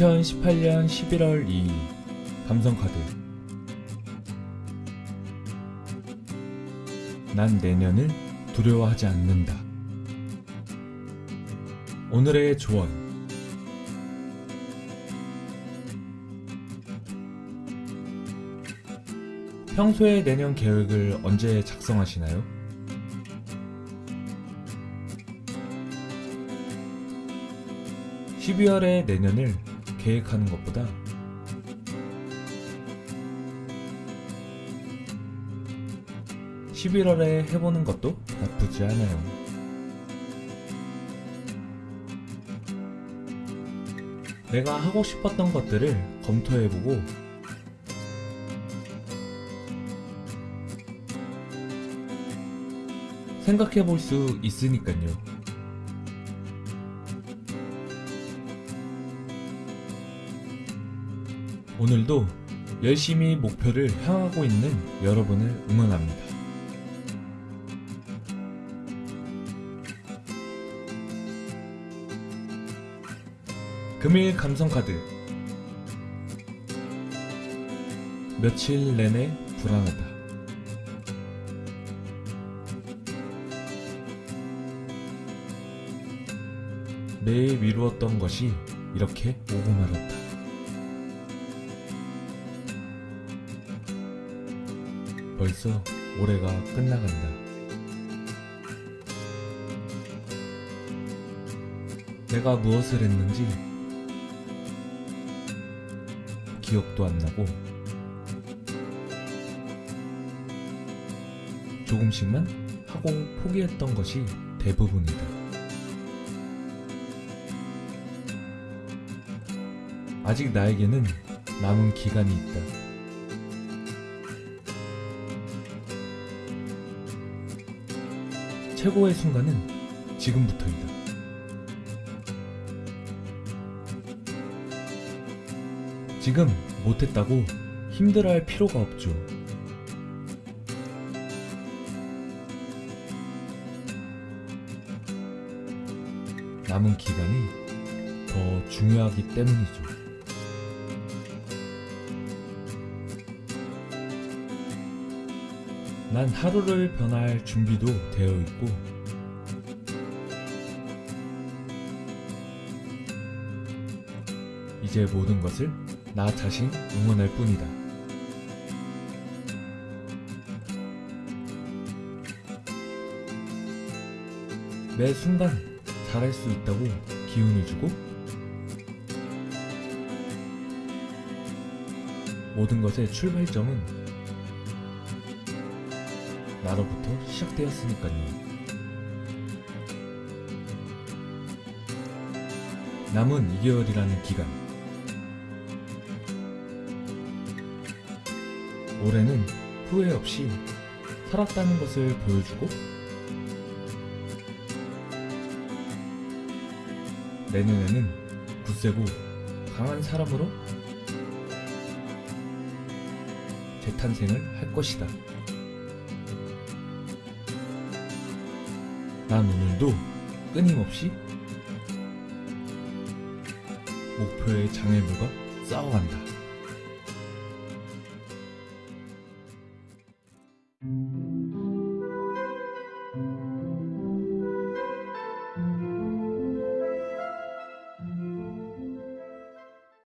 2018년 11월 2일 감성카드 난 내년을 두려워하지 않는다. 오늘의 조언 평소에 내년 계획을 언제 작성하시나요? (12월에) 내년을 계획하는 것보다 (11월에) 해보는 것도 나쁘지 않아요 내가 하고 싶었던 것들을 검토해보고 생각해 볼 수 있으니까요. 오늘도 열심히 목표를 향하고 있는 여러분을 응원합니다. 금일 감성카드 며칠 내내 불안하다. 매일 미루었던 것이 이렇게 오고 말았다. 벌써 올해가 끝나간다. 내가 무엇을 했는지 기억도 안 나고 조금씩만 하고 포기했던 것이 대부분이다. 아직 나에게는 남은 기간이 있다. 최고의 순간은 지금부터이다. 지금 못했다고 힘들어할 필요가 없죠. 남은 기간이 더 중요하기 때문이죠. 난 하루를 변화할 준비도 되어 있고 이제 모든 것을 나 자신 응원할 뿐이다. 매 순간 잘할 수 있다고 기운을 주고 모든 것의 출발점은 나로부터 시작되었으니까요. 남은 2개월이라는 기간. 올해는 후회 없이 살았다는 것을 보여주고 내년에는 굳세고 강한 사람으로 재탄생을 할 것이다. 난 오늘도 끊임없이 목표의 장애물과 싸워간다.